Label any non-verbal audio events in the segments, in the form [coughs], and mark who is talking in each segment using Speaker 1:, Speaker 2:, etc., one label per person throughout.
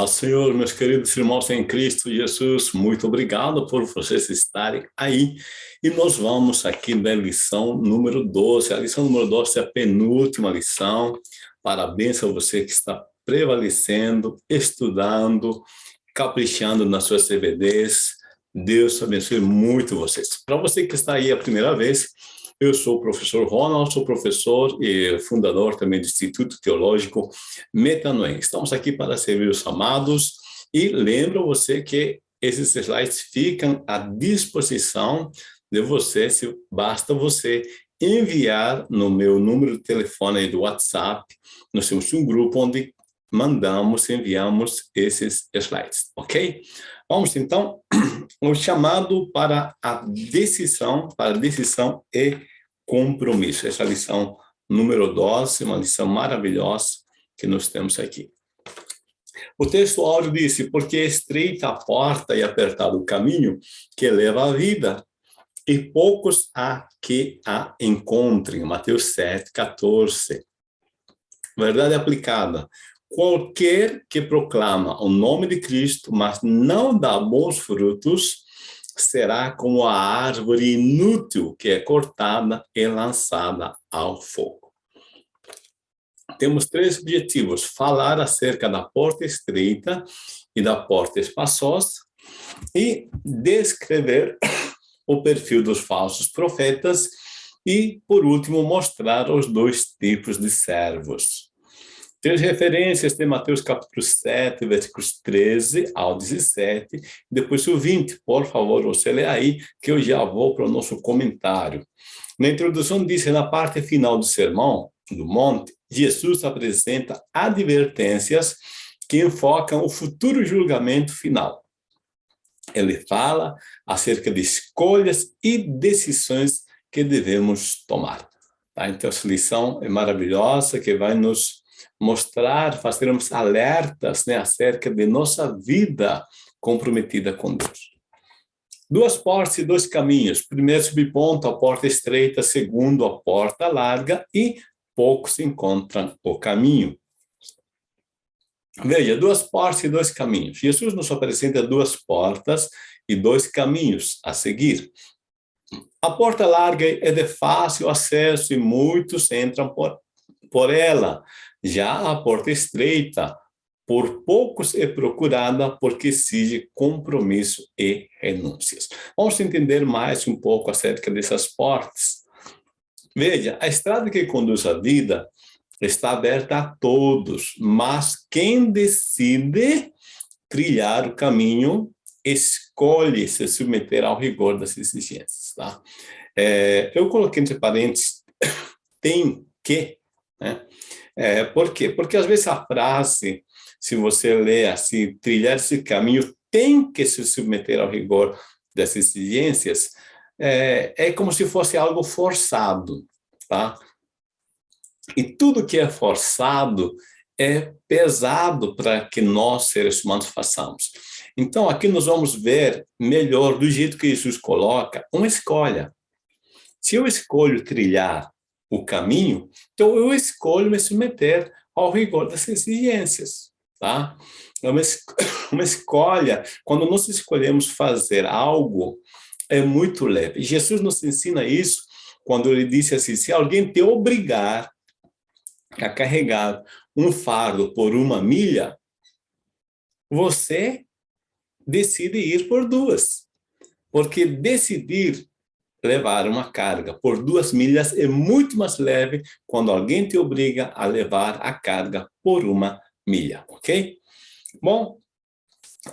Speaker 1: Paz, Senhor, meus queridos irmãos em Cristo Jesus, muito obrigado por vocês estarem aí. E nós vamos aqui na lição número 12. A lição número 12 é a penúltima lição. Parabéns a você que está prevalecendo, estudando, caprichando nas suas CBDs. Deus abençoe muito vocês. Para você que está aí a primeira vez, eu sou o professor Ronald, sou professor e fundador também do Instituto Teológico Metanoem. Estamos aqui para servir os amados e lembro você que esses slides ficam à disposição de você, se basta você enviar no meu número de telefone do WhatsApp. Nós temos um grupo onde mandamos, enviamos esses slides, ok? Vamos então, [clears throat] o chamado para a decisão, para a decisão e compromisso. Essa lição número 12, uma lição maravilhosa que nós temos aqui. O texto áudio disse, porque é estreita a porta e apertado o caminho que leva à vida, e poucos há que a encontrem. Mateus 7, 14. Verdade aplicada. Qualquer que proclama o nome de Cristo, mas não dá bons frutos, será como a árvore inútil que é cortada e lançada ao fogo. Temos três objetivos, falar acerca da porta estreita e da porta espaçosa e descrever o perfil dos falsos profetas e, por último, mostrar os dois tipos de servos. Três referências de Mateus capítulo 7, versículos 13 ao 17, depois o 20. Por favor, você lê aí, que eu já vou para o nosso comentário. Na introdução disse, na parte final do sermão, do monte, Jesus apresenta advertências que enfocam o futuro julgamento final. Ele fala acerca de escolhas e decisões que devemos tomar. Tá? Então, essa lição é maravilhosa, que vai nos mostrar, fazermos alertas né, acerca de nossa vida comprometida com Deus. Duas portas e dois caminhos. Primeiro subponto, a porta estreita. Segundo, a porta larga. E poucos encontram o caminho. Veja, duas portas e dois caminhos. Jesus nos apresenta duas portas e dois caminhos a seguir. A porta larga é de fácil acesso e muitos entram por, por ela. Já a porta estreita, por poucos é procurada porque exige compromisso e renúncias. Vamos entender mais um pouco acerca dessas portas. Veja, a estrada que conduz à vida está aberta a todos, mas quem decide trilhar o caminho escolhe se submeter ao rigor das exigências. Tá? É, eu coloquei entre parênteses, [coughs] tem que, né? É, por quê? Porque às vezes a frase, se você lê assim, trilhar esse caminho, tem que se submeter ao rigor das exigências, é, é como se fosse algo forçado, tá? E tudo que é forçado é pesado para que nós, seres humanos, façamos. Então, aqui nós vamos ver melhor, do jeito que Jesus coloca, uma escolha. Se eu escolho trilhar o caminho, então eu escolho me submeter ao rigor das exigências, tá? É uma, [coughs] uma escolha, quando nós escolhemos fazer algo, é muito leve. Jesus nos ensina isso quando ele disse assim, se alguém te obrigar a carregar um fardo por uma milha, você decide ir por duas. Porque decidir levar uma carga por duas milhas é muito mais leve quando alguém te obriga a levar a carga por uma milha, ok? Bom,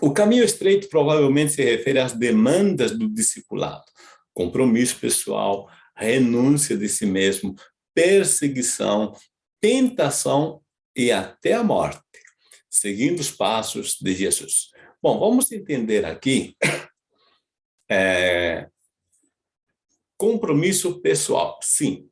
Speaker 1: o caminho estreito provavelmente se refere às demandas do discipulado, compromisso pessoal, renúncia de si mesmo, perseguição, tentação e até a morte, seguindo os passos de Jesus. Bom, vamos entender aqui é, [coughs] Compromisso pessoal, sim.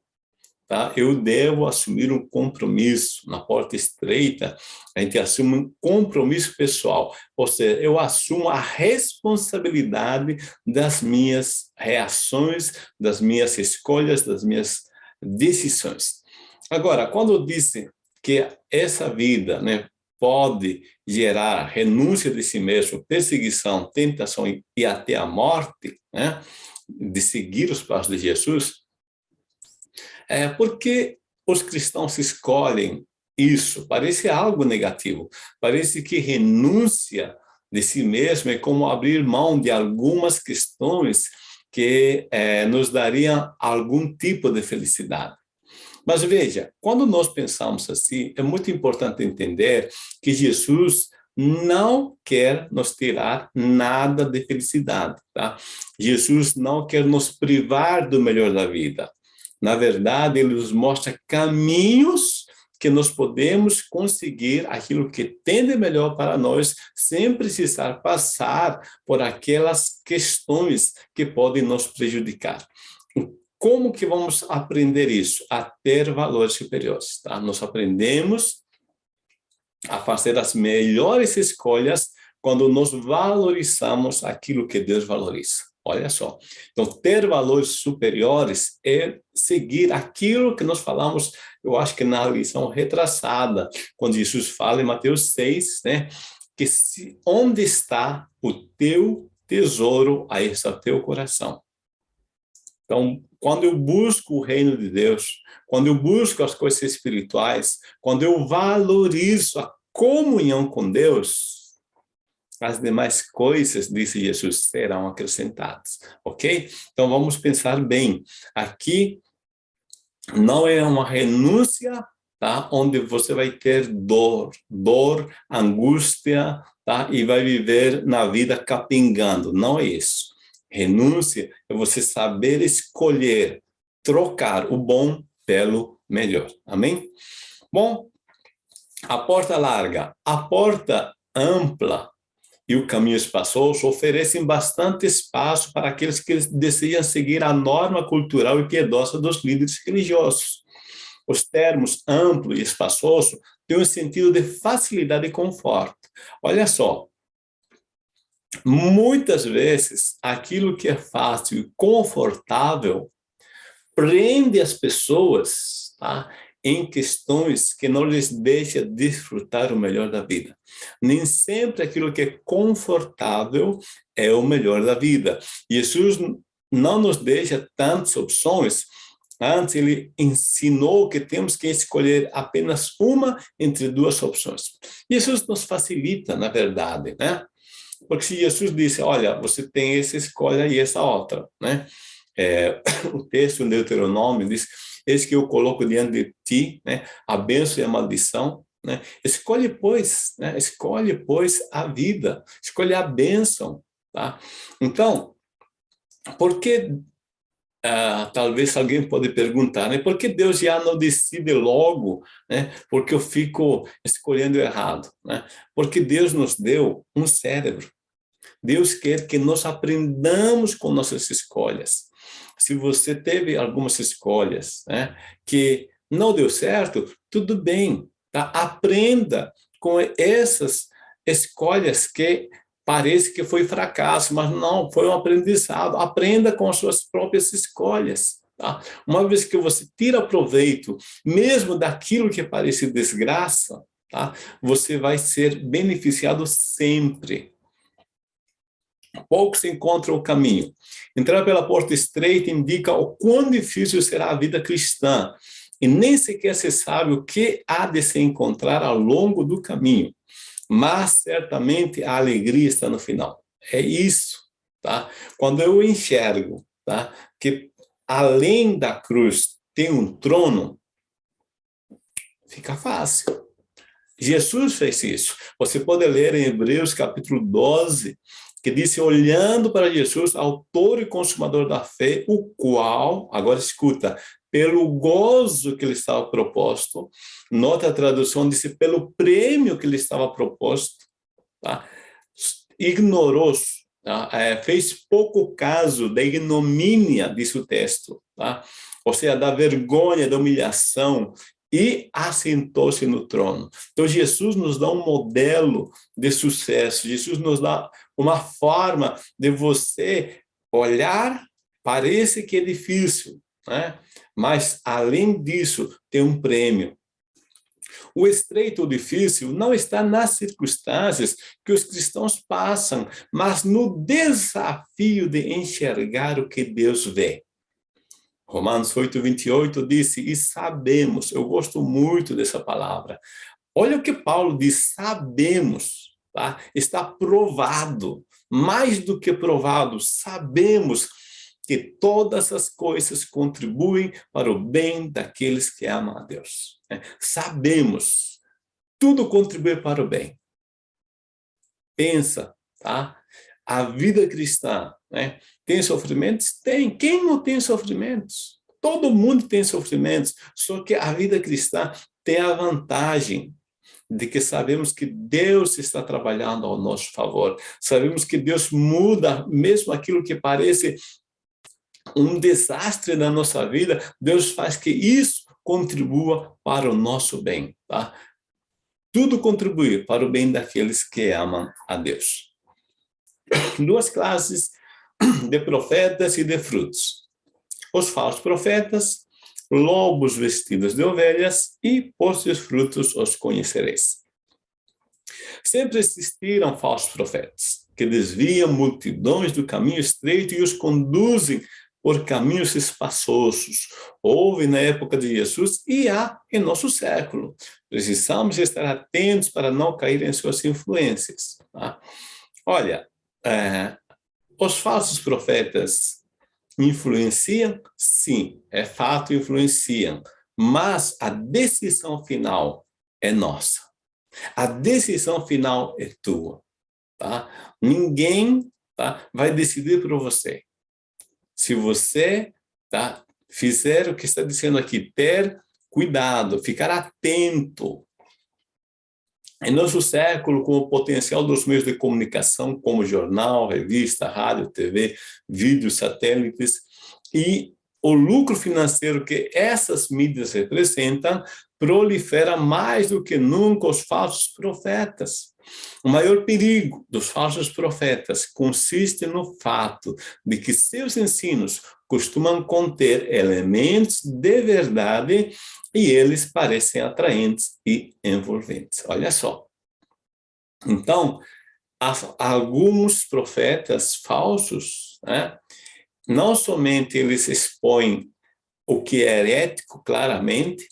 Speaker 1: Tá? Eu devo assumir um compromisso na porta estreita, a gente assume um compromisso pessoal, ou seja, eu assumo a responsabilidade das minhas reações, das minhas escolhas, das minhas decisões. Agora, quando eu disse que essa vida, né, pode gerar renúncia de si mesmo, perseguição, tentação e até a morte, né? De seguir os passos de Jesus, é porque os cristãos escolhem isso. Parece algo negativo. Parece que renúncia de si mesmo é como abrir mão de algumas questões que é, nos dariam algum tipo de felicidade. Mas veja, quando nós pensamos assim, é muito importante entender que Jesus não quer nos tirar nada de felicidade, tá? Jesus não quer nos privar do melhor da vida. Na verdade, ele nos mostra caminhos que nós podemos conseguir aquilo que tem de melhor para nós, sem precisar passar por aquelas questões que podem nos prejudicar. Como que vamos aprender isso? A ter valores superiores, tá? Nós aprendemos a fazer as melhores escolhas quando nós valorizamos aquilo que Deus valoriza. Olha só. Então, ter valores superiores é seguir aquilo que nós falamos, eu acho que na lição retraçada, quando Jesus fala em Mateus 6, né? Que se, onde está o teu tesouro, aí está o teu coração. Então, quando eu busco o reino de Deus, quando eu busco as coisas espirituais, quando eu valorizo a comunhão com Deus, as demais coisas, disse Jesus, serão acrescentadas, ok? Então, vamos pensar bem. Aqui não é uma renúncia, tá? Onde você vai ter dor, dor, angústia, tá? E vai viver na vida capingando. Não é isso. Renúncia é você saber escolher, trocar o bom pelo melhor. Amém? Bom, a porta larga, a porta ampla e o caminho espaçoso oferecem bastante espaço para aqueles que desejam seguir a norma cultural e piedosa dos líderes religiosos. Os termos amplo e espaçoso têm um sentido de facilidade e conforto. Olha só, muitas vezes aquilo que é fácil e confortável prende as pessoas tá? Em questões que não lhes deixa desfrutar o melhor da vida. Nem sempre aquilo que é confortável é o melhor da vida. Jesus não nos deixa tantas opções, Antes, ele ensinou que temos que escolher apenas uma entre duas opções. Jesus nos facilita, na verdade, né? Porque se Jesus disse, olha, você tem essa escolha e essa outra, né? É, [coughs] o texto do Deuteronômio diz, eis que eu coloco diante de ti, né, a bênção e a maldição, né? Escolhe, pois, né? escolhe, pois, a vida, escolhe a bênção, tá? Então, por que, ah, talvez alguém pode perguntar, né? Por que Deus já não decide logo, né? Porque eu fico escolhendo errado, né? Porque Deus nos deu um cérebro. Deus quer que nós aprendamos com nossas escolhas se você teve algumas escolhas né, que não deu certo, tudo bem, tá? aprenda com essas escolhas que parece que foi fracasso, mas não, foi um aprendizado. Aprenda com as suas próprias escolhas. Tá? Uma vez que você tira proveito, mesmo daquilo que parece desgraça, tá? você vai ser beneficiado sempre poucos encontram o caminho. Entrar pela porta estreita indica o quão difícil será a vida cristã, e nem sequer se sabe o que há de se encontrar ao longo do caminho. Mas, certamente, a alegria está no final. É isso, tá? Quando eu enxergo tá? que, além da cruz, tem um trono, fica fácil. Jesus fez isso. Você pode ler em Hebreus capítulo 12, que disse, olhando para Jesus, autor e consumador da fé, o qual, agora escuta, pelo gozo que lhe estava proposto, nota a tradução, disse, pelo prêmio que lhe estava proposto, tá? ignorou, tá? é, fez pouco caso da ignomínia, disse o texto, tá? ou seja, da vergonha, da humilhação, e assentou-se no trono. Então, Jesus nos dá um modelo de sucesso, Jesus nos dá uma forma de você olhar, parece que é difícil, né? mas, além disso, tem um prêmio. O estreito ou difícil não está nas circunstâncias que os cristãos passam, mas no desafio de enxergar o que Deus vê. Romanos 8, 28 disse, e sabemos, eu gosto muito dessa palavra. Olha o que Paulo diz, sabemos, tá? está provado, mais do que provado, sabemos que todas as coisas contribuem para o bem daqueles que amam a Deus. Né? Sabemos, tudo contribui para o bem. Pensa, tá? A vida cristã, né? Tem sofrimentos? Tem. Quem não tem sofrimentos? Todo mundo tem sofrimentos, só que a vida cristã tem a vantagem de que sabemos que Deus está trabalhando ao nosso favor. Sabemos que Deus muda mesmo aquilo que parece um desastre na nossa vida, Deus faz que isso contribua para o nosso bem, tá? Tudo contribui para o bem daqueles que amam a Deus. Duas classes de profetas e de frutos. Os falsos profetas, lobos vestidos de ovelhas, e por seus frutos os conhecereis. Sempre existiram falsos profetas, que desviam multidões do caminho estreito e os conduzem por caminhos espaçosos. Houve na época de Jesus e há em nosso século. Precisamos estar atentos para não cair em suas influências. Tá? Olha, é, os falsos profetas influenciam? Sim, é fato, influenciam. Mas a decisão final é nossa. A decisão final é tua. Tá? Ninguém tá, vai decidir por você. Se você tá, fizer o que está dizendo aqui, ter cuidado, ficar atento. Em nosso século, com o potencial dos meios de comunicação, como jornal, revista, rádio, TV, vídeos, satélites, e o lucro financeiro que essas mídias representam, prolifera mais do que nunca os falsos profetas. O maior perigo dos falsos profetas consiste no fato de que seus ensinos costumam conter elementos de verdade e eles parecem atraentes e envolventes. Olha só. Então, alguns profetas falsos, né, não somente eles expõem o que é herético claramente,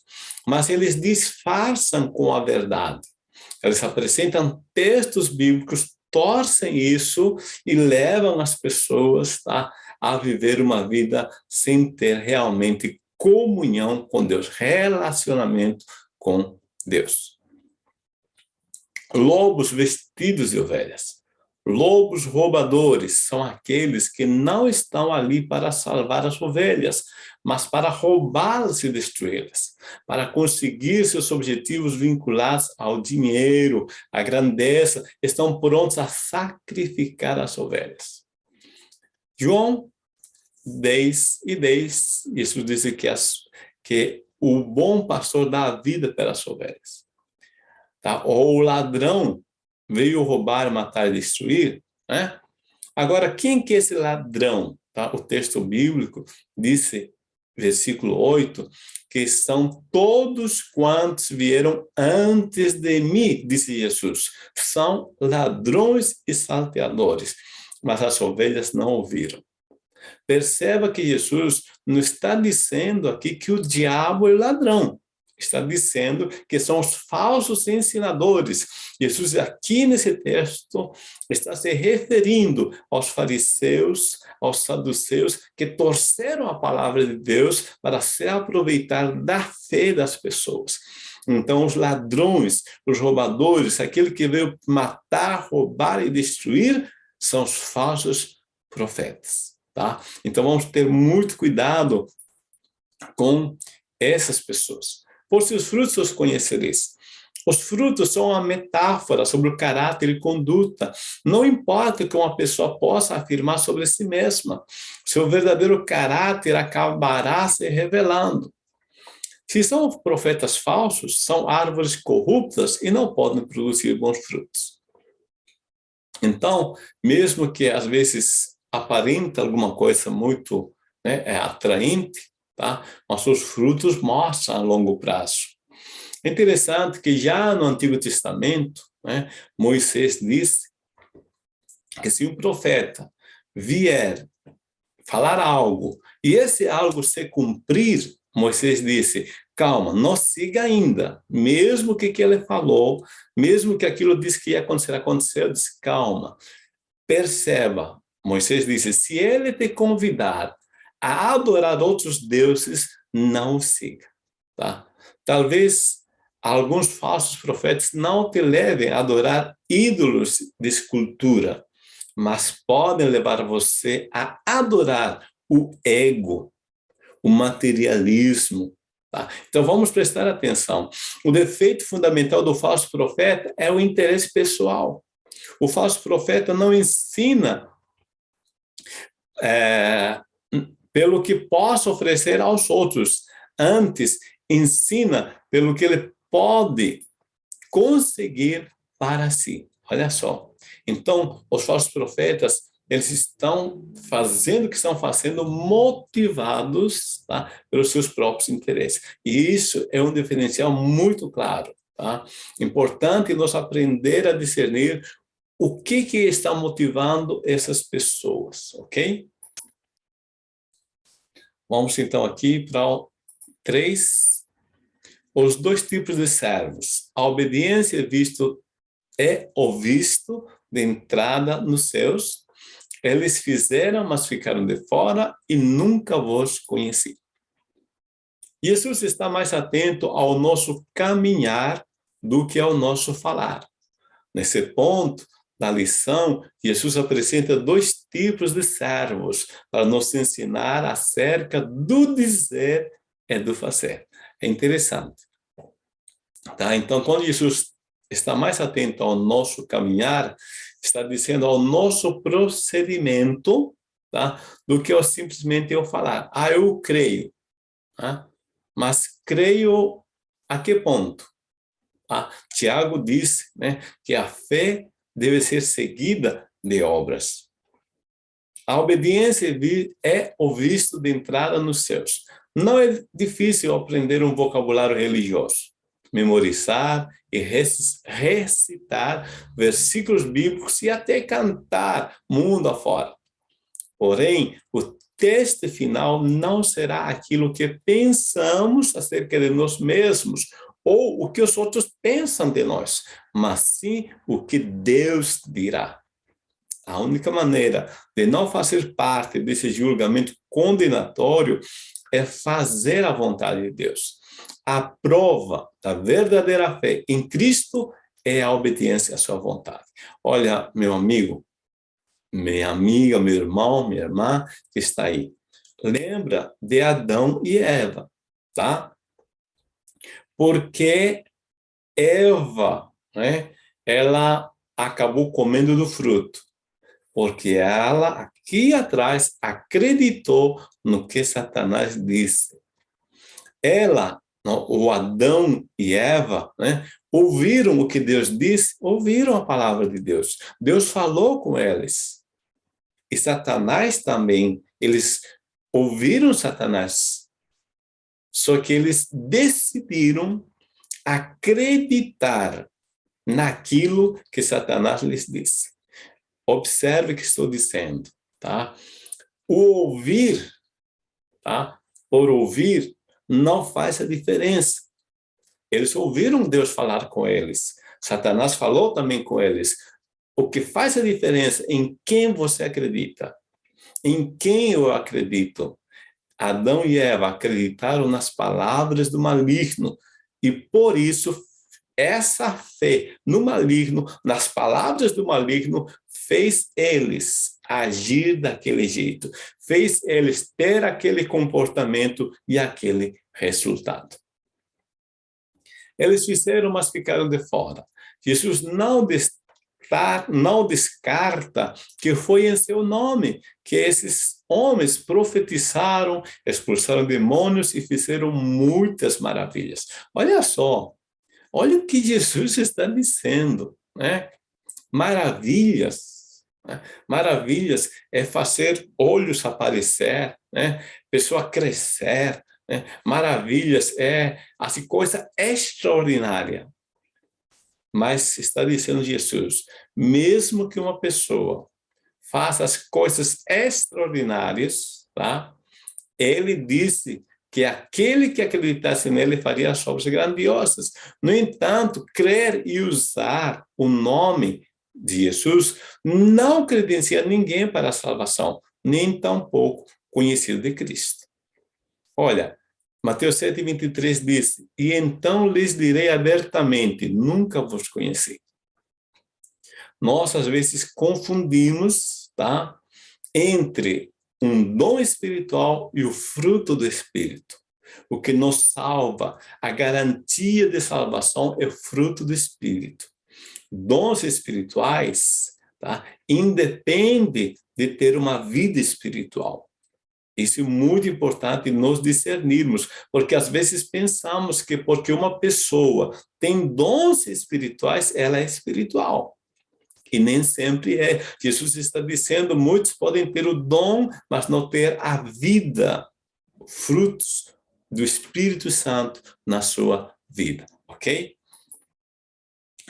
Speaker 1: mas eles disfarçam com a verdade. Eles apresentam textos bíblicos, torcem isso e levam as pessoas tá, a viver uma vida sem ter realmente comunhão com Deus, relacionamento com Deus. Lobos vestidos de ovelhas. Lobos roubadores são aqueles que não estão ali para salvar as ovelhas, mas para roubá-las e destruí-las, para conseguir seus objetivos vinculados ao dinheiro, à grandeza, estão prontos a sacrificar as ovelhas. João 10 e 10, isso diz que, as, que o bom pastor dá a vida pelas ovelhas. Tá? Ou o ladrão veio roubar, matar e destruir, né? Agora, quem que é esse ladrão? Tá? O texto bíblico disse, versículo 8, que são todos quantos vieram antes de mim, disse Jesus. São ladrões e salteadores, mas as ovelhas não ouviram. Perceba que Jesus não está dizendo aqui que o diabo é ladrão está dizendo que são os falsos ensinadores. Jesus, aqui nesse texto, está se referindo aos fariseus, aos saduceus, que torceram a palavra de Deus para se aproveitar da fé das pessoas. Então, os ladrões, os roubadores, aquele que veio matar, roubar e destruir, são os falsos profetas. Tá? Então, vamos ter muito cuidado com essas pessoas. Por seus frutos os conhecereis. Os frutos são uma metáfora sobre o caráter e conduta. Não importa o que uma pessoa possa afirmar sobre si mesma, seu verdadeiro caráter acabará se revelando. Se são profetas falsos, são árvores corruptas e não podem produzir bons frutos. Então, mesmo que às vezes aparenta alguma coisa muito né, é atraente, tá? Mas os frutos mostram a longo prazo. É interessante que já no Antigo Testamento, né, Moisés disse que se um profeta vier falar algo e esse algo se cumprir, Moisés disse, calma, não siga ainda, mesmo que, que ele falou, mesmo que aquilo disse que ia acontecer, aconteceu, disse, calma, perceba, Moisés disse, se ele te convidar a adorar outros deuses, não siga, tá? Talvez alguns falsos profetas não te levem a adorar ídolos de escultura, mas podem levar você a adorar o ego, o materialismo. Tá? Então, vamos prestar atenção. O defeito fundamental do falso profeta é o interesse pessoal. O falso profeta não ensina é, pelo que possa oferecer aos outros. Antes, ensina pelo que ele pode conseguir para si. Olha só. Então, os falsos profetas, eles estão fazendo o que estão fazendo motivados tá, pelos seus próprios interesses. E isso é um diferencial muito claro. Tá? Importante nós aprender a discernir o que, que está motivando essas pessoas, ok? Vamos então aqui para três, os dois tipos de servos. A obediência visto é o visto de entrada nos céus. Eles fizeram, mas ficaram de fora e nunca vos conheci. Jesus está mais atento ao nosso caminhar do que ao nosso falar. Nesse ponto da lição, Jesus apresenta dois tipos de servos para nos ensinar acerca do dizer e do fazer. É interessante. Tá? Então, quando Jesus está mais atento ao nosso caminhar, está dizendo ao nosso procedimento, tá? do que eu simplesmente eu falar. Ah, eu creio. Tá? Mas creio a que ponto? Ah, Tiago disse né, que a fé deve ser seguida de obras. A obediência é o visto de entrada nos céus. Não é difícil aprender um vocabulário religioso memorizar e recitar versículos bíblicos e até cantar mundo afora. Porém, o texto final não será aquilo que pensamos acerca de nós mesmos ou o que os outros pensam de nós, mas sim o que Deus dirá. A única maneira de não fazer parte desse julgamento condenatório é fazer a vontade de Deus a prova da verdadeira fé em Cristo é a obediência à sua vontade. Olha, meu amigo, minha amiga, meu irmão, minha irmã que está aí. Lembra de Adão e Eva, tá? Porque Eva, né, ela acabou comendo do fruto. Porque ela, aqui atrás, acreditou no que Satanás disse. Ela o Adão e Eva, né, ouviram o que Deus disse, ouviram a palavra de Deus. Deus falou com eles. E Satanás também, eles ouviram Satanás. Só que eles decidiram acreditar naquilo que Satanás lhes disse. Observe o que estou dizendo, tá? O ouvir, tá? Por ouvir, não faz a diferença. Eles ouviram Deus falar com eles. Satanás falou também com eles. O que faz a diferença em quem você acredita. Em quem eu acredito. Adão e Eva acreditaram nas palavras do maligno e por isso essa fé no maligno, nas palavras do maligno, fez eles agir daquele jeito, fez eles ter aquele comportamento e aquele resultado. Eles fizeram, mas ficaram de fora. Jesus não, não descarta que foi em seu nome que esses homens profetizaram, expulsaram demônios e fizeram muitas maravilhas. Olha só, olha o que Jesus está dizendo, né? Maravilhas, né? Maravilhas é fazer olhos aparecer, né? Pessoa crescer, né? maravilhas, é assim, coisa extraordinária. Mas está dizendo Jesus, mesmo que uma pessoa faça as coisas extraordinárias, tá? Ele disse que aquele que acreditasse nele faria as obras grandiosas. No entanto, crer e usar o nome de Jesus não credencia ninguém para a salvação, nem tampouco conhecido de Cristo. Olha, Mateus 7, 23 diz, E então lhes direi abertamente, nunca vos conheci. Nós, às vezes, confundimos tá, entre um dom espiritual e o fruto do Espírito. O que nos salva, a garantia de salvação é o fruto do Espírito. Dons espirituais tá, independe de ter uma vida espiritual. Isso é muito importante nós discernirmos, porque às vezes pensamos que porque uma pessoa tem dons espirituais, ela é espiritual. E nem sempre é. Jesus está dizendo, muitos podem ter o dom, mas não ter a vida, frutos do Espírito Santo na sua vida, ok?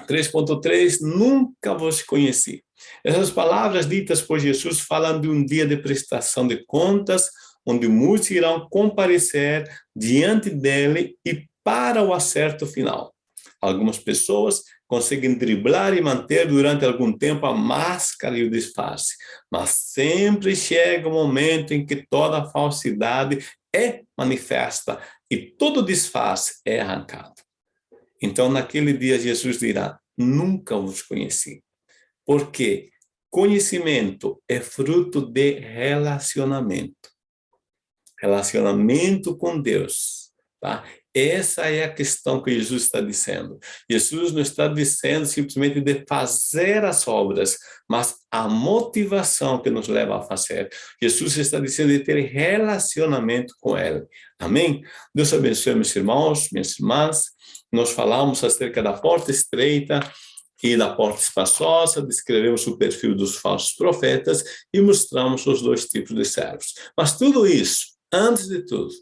Speaker 1: 3.3, nunca vos conheci. Essas palavras ditas por Jesus falam de um dia de prestação de contas, onde muitos irão comparecer diante dele e para o acerto final. Algumas pessoas conseguem driblar e manter durante algum tempo a máscara e o disfarce, mas sempre chega o um momento em que toda a falsidade é manifesta e todo disfarce é arrancado. Então, naquele dia, Jesus dirá, nunca os conheci. Porque conhecimento é fruto de relacionamento. Relacionamento com Deus. Tá? Essa é a questão que Jesus está dizendo. Jesus não está dizendo simplesmente de fazer as obras, mas a motivação que nos leva a fazer. Jesus está dizendo de ter relacionamento com Ele. Amém? Deus abençoe meus irmãos, minhas irmãs. Nós falamos acerca da porta estreita e da porta espaçosa, descrevemos o perfil dos falsos profetas e mostramos os dois tipos de servos. Mas tudo isso, antes de tudo,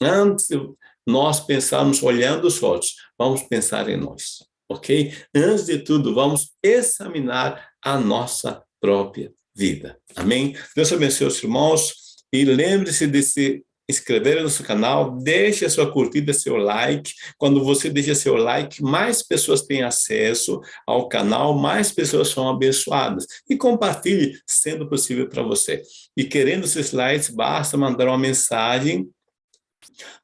Speaker 1: antes de nós pensarmos olhando os outros, vamos pensar em nós, ok? Antes de tudo, vamos examinar a nossa própria vida. Amém? Deus abençoe os irmãos e lembre-se de se inscrever no nosso canal, deixe a sua curtida, seu like. Quando você deixa seu like, mais pessoas têm acesso ao canal, mais pessoas são abençoadas. E compartilhe, sendo possível para você. E querendo esses likes, basta mandar uma mensagem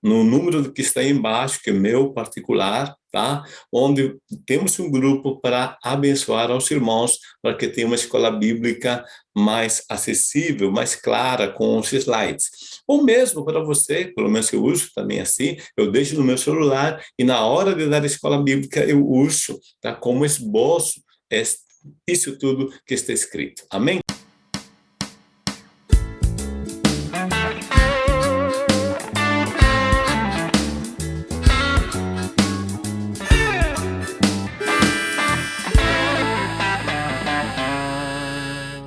Speaker 1: no número que está embaixo, que é meu particular, tá? Onde temos um grupo para abençoar aos irmãos, para que tenha uma escola bíblica mais acessível, mais clara, com os slides. Ou mesmo para você, pelo menos eu uso também assim, eu deixo no meu celular e na hora de dar a escola bíblica eu uso, tá? Como esboço, isso tudo que está escrito. Amém?